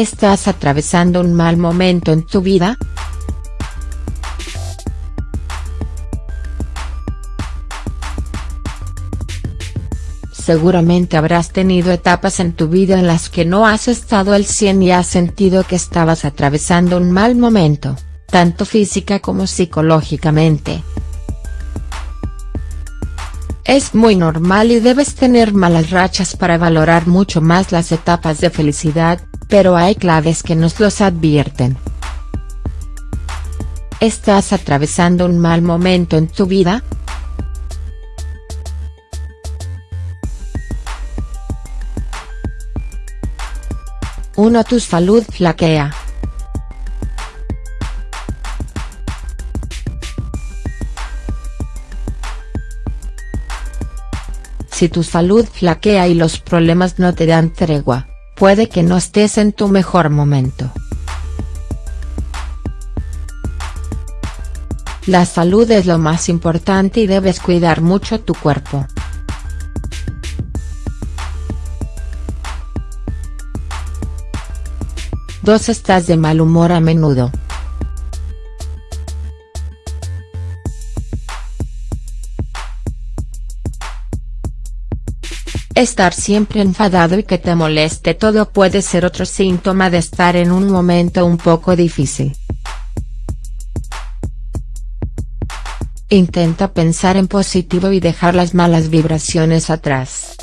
¿Estás atravesando un mal momento en tu vida?. Seguramente habrás tenido etapas en tu vida en las que no has estado al 100 y has sentido que estabas atravesando un mal momento, tanto física como psicológicamente. Es muy normal y debes tener malas rachas para valorar mucho más las etapas de felicidad, pero hay claves que nos los advierten. ¿Estás atravesando un mal momento en tu vida?. 1. Tu salud flaquea. Si tu salud flaquea y los problemas no te dan tregua, puede que no estés en tu mejor momento. La salud es lo más importante y debes cuidar mucho tu cuerpo. 2. Estás de mal humor a menudo. Estar siempre enfadado y que te moleste todo puede ser otro síntoma de estar en un momento un poco difícil. Intenta pensar en positivo y dejar las malas vibraciones atrás.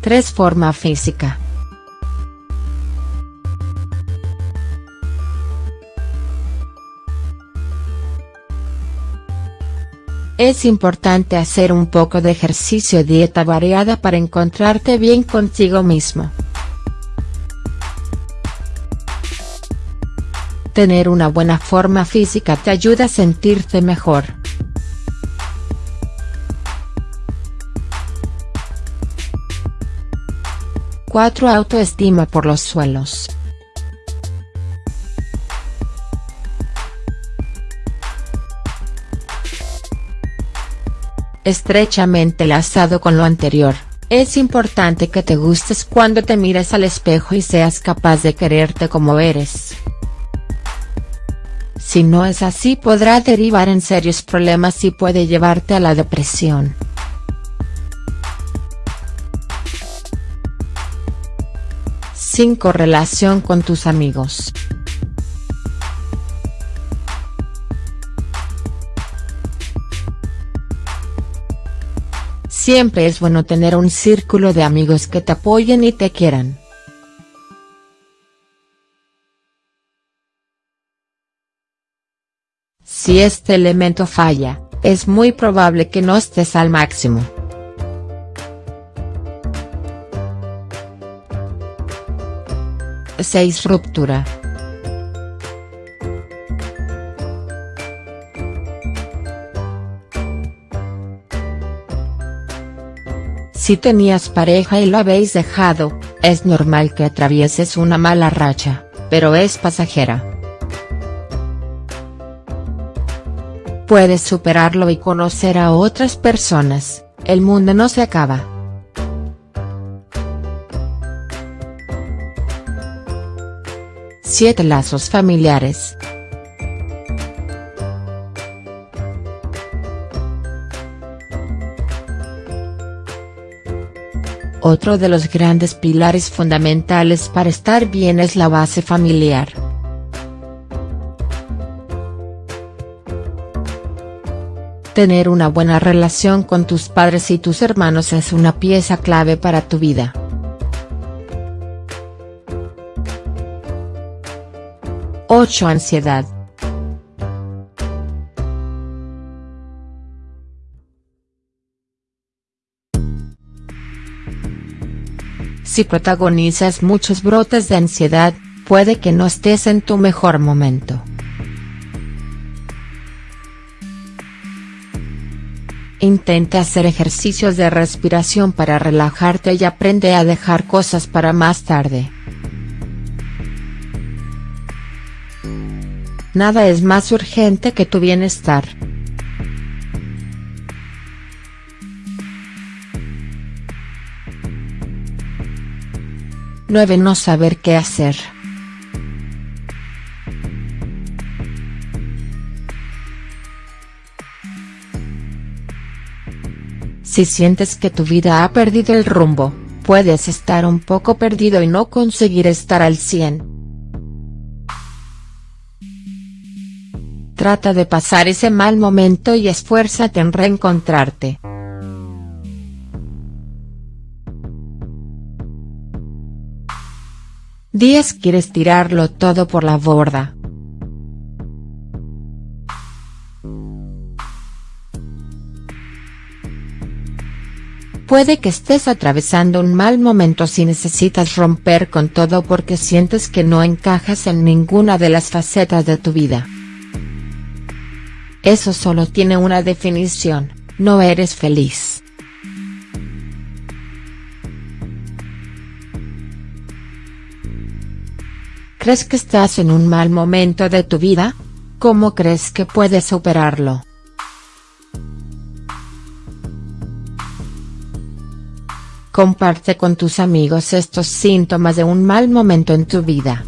3. Forma física. Es importante hacer un poco de ejercicio y dieta variada para encontrarte bien contigo mismo. Tener una buena forma física te ayuda a sentirte mejor. 4. Autoestima por los suelos. Estrechamente lazado con lo anterior, es importante que te gustes cuando te mires al espejo y seas capaz de quererte como eres. Si no es así podrá derivar en serios problemas y puede llevarte a la depresión. 5. Relación con tus amigos. Siempre es bueno tener un círculo de amigos que te apoyen y te quieran. Si este elemento falla, es muy probable que no estés al máximo. 6. Ruptura. Si tenías pareja y lo habéis dejado, es normal que atravieses una mala racha, pero es pasajera. Puedes superarlo y conocer a otras personas, el mundo no se acaba. 7 lazos familiares. Otro de los grandes pilares fundamentales para estar bien es la base familiar. Tener una buena relación con tus padres y tus hermanos es una pieza clave para tu vida. 8. Ansiedad. Si protagonizas muchos brotes de ansiedad, puede que no estés en tu mejor momento. Intenta hacer ejercicios de respiración para relajarte y aprende a dejar cosas para más tarde. Nada es más urgente que tu bienestar. 9. No saber qué hacer. Si sientes que tu vida ha perdido el rumbo, puedes estar un poco perdido y no conseguir estar al 100. Trata de pasar ese mal momento y esfuérzate en reencontrarte. Días quieres tirarlo todo por la borda. Puede que estés atravesando un mal momento si necesitas romper con todo porque sientes que no encajas en ninguna de las facetas de tu vida. Eso solo tiene una definición, no eres feliz. ¿Crees que estás en un mal momento de tu vida? ¿Cómo crees que puedes superarlo? Comparte con tus amigos estos síntomas de un mal momento en tu vida.